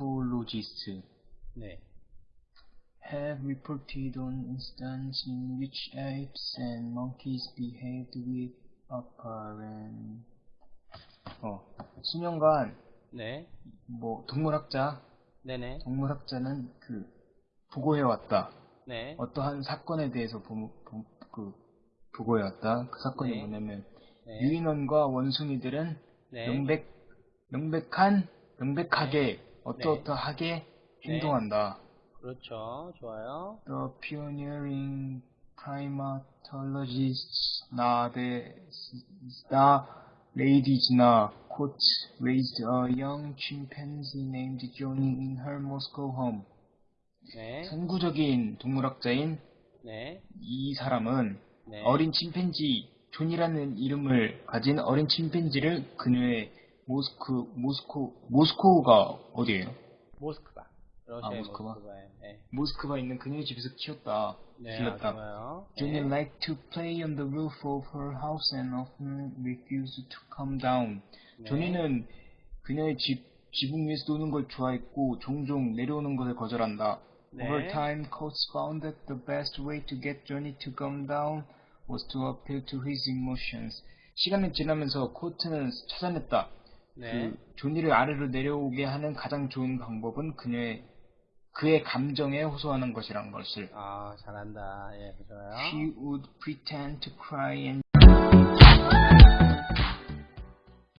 primatologists 네. have reported on instances in which apes and monkeys behaved with apparent 어, 수년간 네. 뭐 동물학자 네네. 동물학자는 그 보고해왔다. 네. 어떠한 사건에 대해서 보, 보, 그 보고해왔다. 그 사건이 네. 뭐냐면 네. 유인원과 원숭이들은 네. 명백 명백한 명백하게 어떠어떠하게 네. 행동한다. 그렇죠. 좋아요. The pioneering primatologists 나데 나 ladies나 quote raised a young chimpanzee named Johnny in her Moscow home. 네. 선구적인 동물학자인 네. 이 사람은 네. 어린 침팬지 존이라는 이름을 가진 어린 침팬지를 그녀의 모스크 모스코 모스코가 어디예요? 모스크바. 아, 모스크바? 모스크바에. 네. 모스크바 있는 그녀의 집에서 키웠다. 네. 길렀다. 아. Johnny 네. liked to play on the roof of her house and often refused to come down. 네. 조니는 그녀의 집 지붕 위에서 노는 걸 좋아했고 종종 내려오는 것을 거절한다. 네. Over time, Coates found that the best way to get Johnny to come down was to appeal to his emotions. 시간이 지나면서 코트는 찾아냈다. 네. 그 조니를 아래로 내려오게 하는 가장 좋은 방법은 그녀의 그의 감정에 호소하는 것이란 것을. 아, 잘한다. 예, 좋아요. She would pretend to cry and